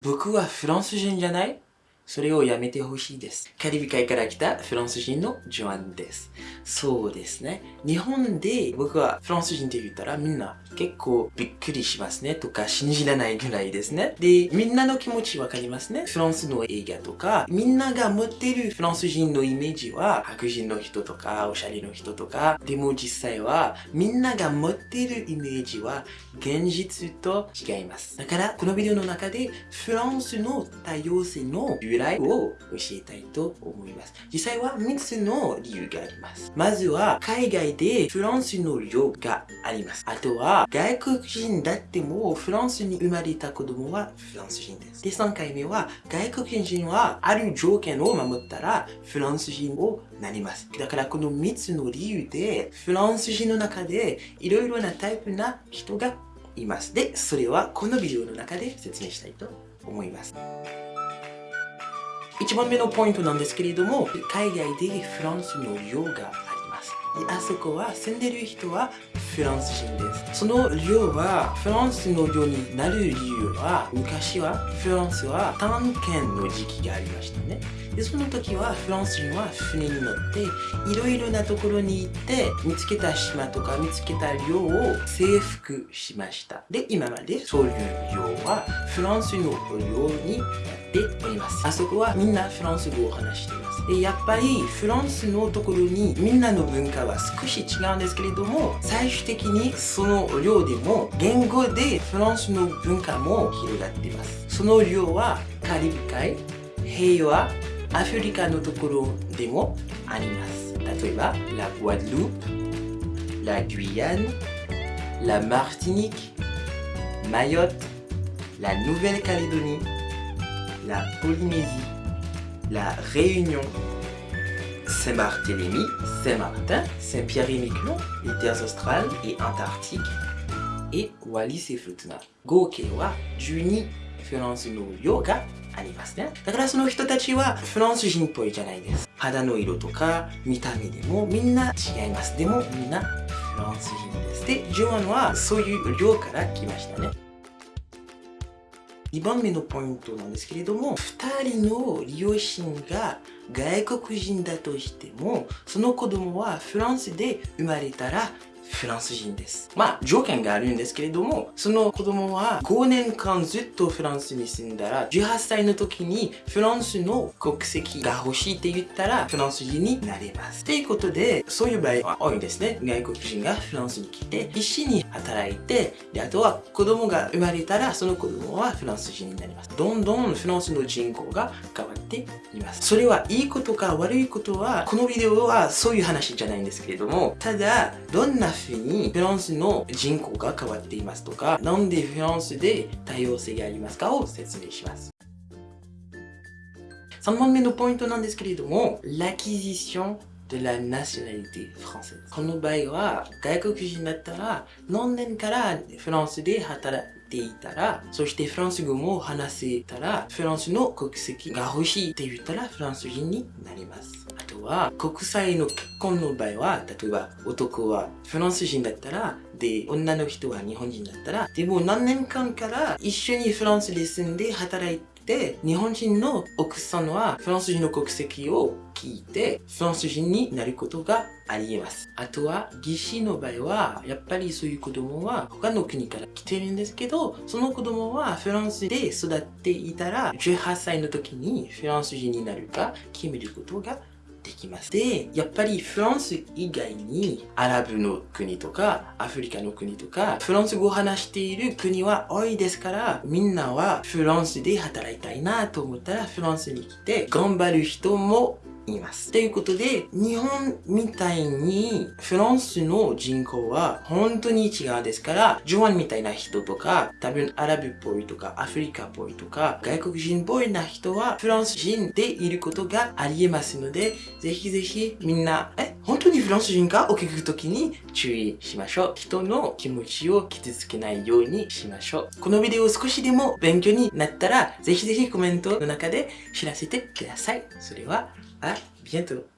僕はフランス人じゃない？それをやめてほしいです。カリビ海から来たフランス人のジョアンです。そうですね。日本で僕はフランス人って言ったらみんな結構びっくりしますねとか信じられないぐらいですね。で、みんなの気持ちわかりますね。フランスの映画とか、みんなが持ってるフランス人のイメージは白人の人とかおしゃれの人とか、でも実際はみんなが持ってるイメージは現実と違います。だからこのビデオの中でフランスの多様性の由来を教えたいと思います。実際は3つの理由があります。まずは、海外でフランスの量があります。あとは、外国人だってもフランスに生まれた子供はフランス人です。で、3回目は、外国人はある条件を守ったらフランス人をなります。だからこの3つの理由で、フランス人の中でいろいろなタイプな人がいます。で、それはこのビデオの中で説明したいと思います。1番目のポイントなんですけれども、海外でフランスの量があ。そこは住んでる人はフランス人です。その量はフランスの量になる理由は昔はフランスは探検の時期がありましたね。でその時はフランス人は船に乗っていろいろなところに行って見つけた島とか見つけた量を征服しました。で、今までそういう量はフランスの量になっております。あそこはみんなフランス語を話しています。で、やっぱりフランスのところにみんなの文化は少し違うんですけれども、最終的にその量でも言語でフランスの文化も広がっています。その量はカリブ海、平和、アフリカのところでもあります。例えば、ラ・グアデループ、ラ・グイアン、ラ・マーティニック、マヨット、ラ・ノ uvelle c a l é d o n i la Polynésie, la Réunion, Saint-Barthélemy, Saint-Martin, Saint-Pierre-et-Miquelon, les terres australes et antarctiques, et Wallis et Futuna. 合計は12フランスの量がありますね。だからその人たちはフランス人っぽいじゃないです。肌の色とか見た目でもみんな違います。でもみんなフランス人です。で、ジョアンはそういう量から来ましたね。2番目のポイントなんですけれども、2人の両親が外国人だとしても、その子供はフランスで生まれたらフランス人です。まあ、条件があるんですけれども、その子供は5年間ずっとフランスに住んだら、18歳の時にフランスの国籍が欲しいって言ったら、フランス人になれます。ということで、そういう場合は多いんですね。外国人がフランスに来て、一緒に働いて、で、あとは子供が生まれたら、その子供はフランス人になります。どんどんフランスの人口が変わっています。それはいいことか悪いことは、このビデオはそういう話じゃないんですけれども、ただ、どんなふうにフランスの人口が変わっていますとか、なんでフランスで多様性がありますかを説明します。3番目のポイントなんですけれども、l'acquisition de la nationalité française。この場合は、外国人だったら、何年からフランスで働いていたら、そしてフランス語も話せたら、フランスの国籍が欲しいって言ったら、フランス人になりますあ。とは、国際の結婚の場合は、例えば男はフランス人だったら、で、女の人は日本人だったら、でも何年間から一緒にフランスで住んで働いて、日本人の奥さんはフランス人の国籍を聞いて、フランス人になることがありえます。あとは、義士の場合は、やっぱりそういう子供は他の国から来てるんですけど、その子供はフランスで育っていたら、18歳の時にフランス人になるか決めることができます。で、やっぱりフランス以外にアラブの国とかアフリカの国とかフランス語を話している国は多いですからみんなはフランスで働いたいなと思ったらフランスに来て頑張る人も言います。ということで、日本みたいにフランスの人口は本当に違うですから、ジョアンみたいな人とか、多分アラブっぽいとか、アフリカっぽいとか、外国人っぽいな人はフランス人でいることがありえますので、ぜひぜひみんな、え、にフランス人かを聞くときに注意しましょう。人の気持ちを傷つけないようにしましょう。このビデオ少しでも勉強になったら、ぜひぜひコメントの中で知らせてください。それはあ、ビエント